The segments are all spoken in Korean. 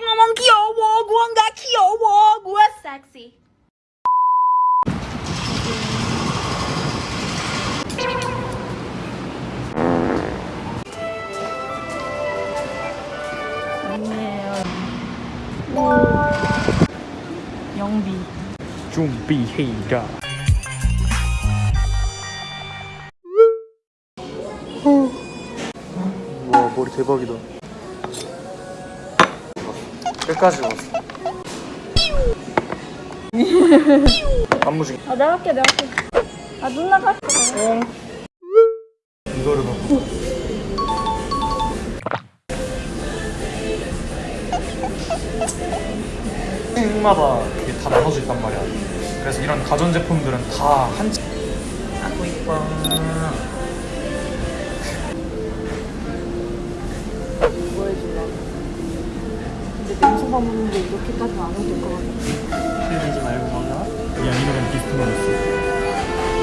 구원 귀여워 구원가 귀여워 구원 섹시 영비 준비해라. 와 머리 대박이다. 끝까지 왔어. 안무지. 아 내가 할게 내가 할게 아 누나가 할게 이거를 넣고. 층마다 이게 다 나눠져 있단 말이야. 그래서 이런 가전 제품들은 다 한. 층- 아고 이뻐. 근데 냉소만 먹는데 이렇게까지는 안 해도 될 것 같아 흘리지 말고 먹어. 여기 아니면 비스트만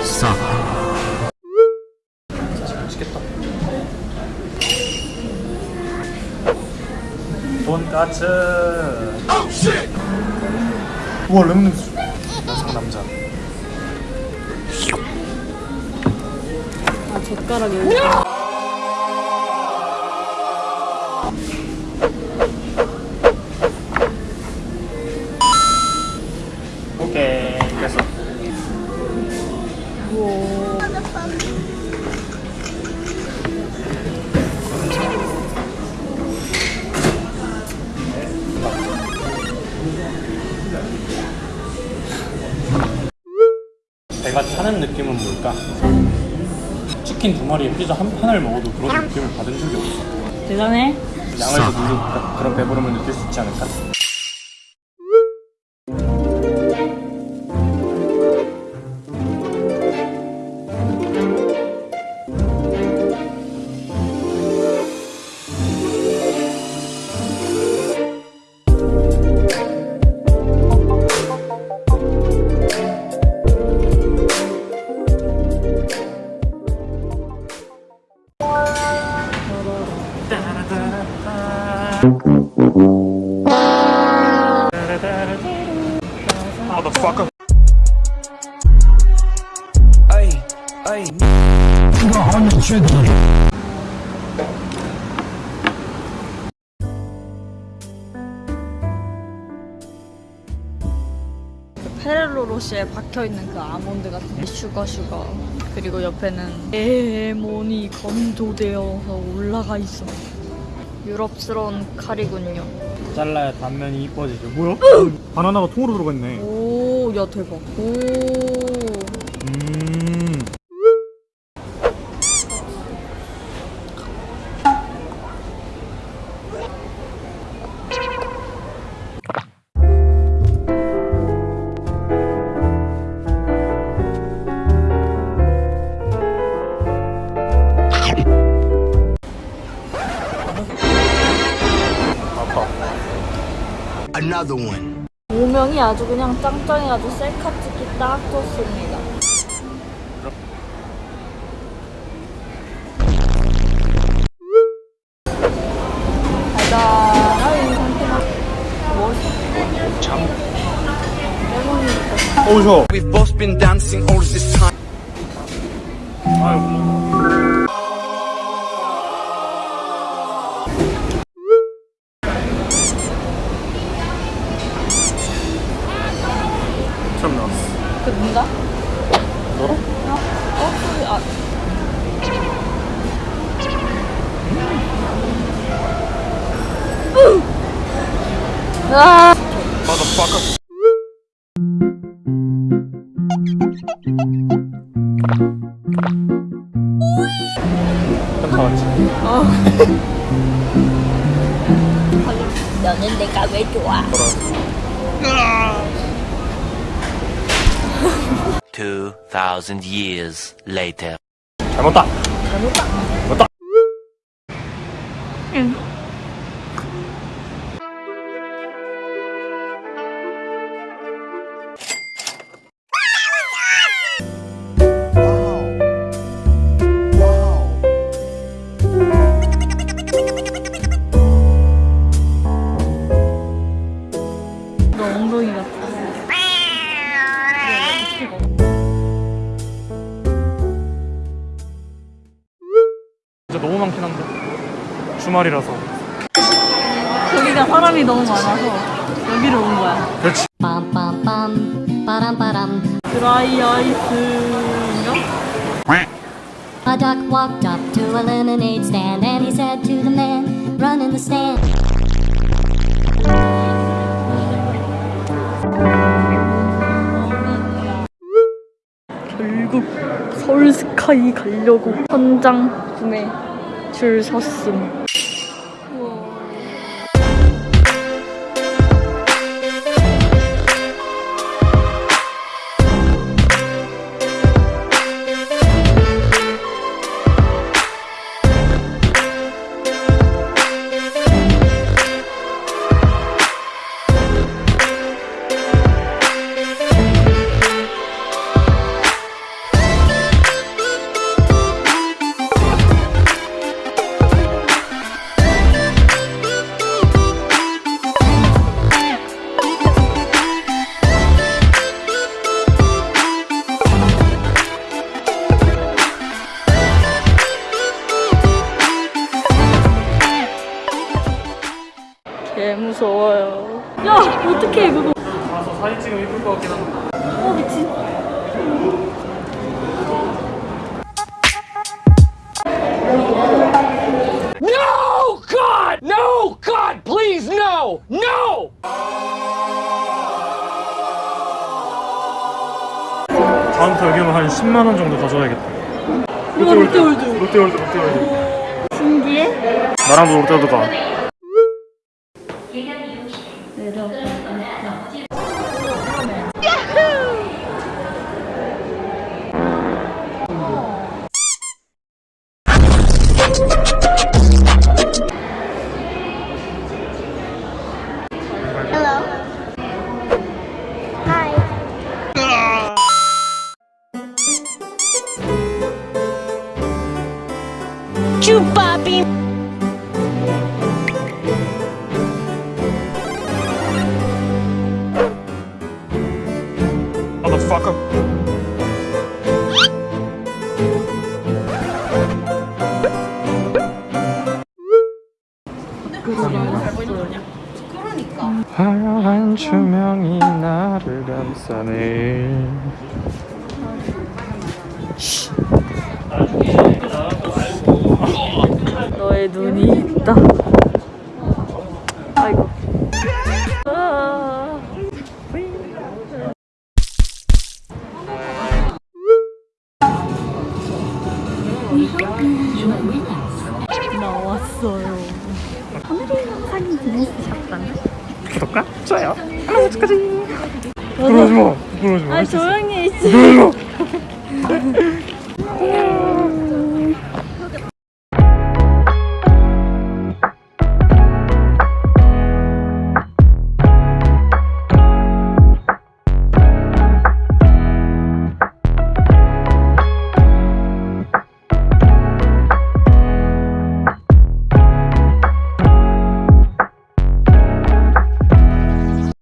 있어. 싸. 진짜 맛있겠다. 돈까스. 우와 레몬 냄새. 여성 남자. 아 젓가락 여기 오케이 뭘까? 치킨 두 마리에 피자 한 판을 먹어도 그런 느낌을 받은 적이 없어. 대단해 양을 더 늘리니까 그런 배부름을 느낄 수 있지 않을까? Motherfucker. 페렐로 로시에 박혀있는 그 아몬드 같은 게 슈거 슈거 그리고 옆에는 레몬이 건조되어서 올라가 있어 유럽스러운 칼이군요 잘라야 단면이 이뻐지죠. 뭐야? 바나나가 통으로 들어가 있네. 오 야 대박 오 Another one. 오명이 아주 그냥 짱짱해가지고 셀카 찍기 딱 좋습니다 이. 레몬이 있어 어우 저. We've both been dancing all this time. 아이고. 아, Motherfucker. 좀 나왔지. 너는 내가 왜 좋아? Two thousand years later. 잘 먹다. 잘 먹다. 먹다. 주말이라서 여기가 사람이 너무 많아서 여기로 온 거야. 그렇지 ba-dum ba-dum. 드라이 아이스인가? A duck walked up to a lemonade stand and he said to the man running the stand. 결국 서울 스카이 가려고 현장 구매 줄 섰음. 어떡해 그거. 가서 사진 찍으면 이쁠 것 같긴 한데 어 미친. No! God! No! God, please, no! No! 다음부터 여기 오면 한 10만 원 정도 가져와야겠다 이거 롯데월드. 롯데월드 롯데월드 신기해? 나랑도 롯데월드 가 Hello. Hi. Ah. 화려한 조명이 나를 감싸네 너의 눈이 있다. 구독과 좋아요. 알람까지. 부러지마 부러지마 조용히 있어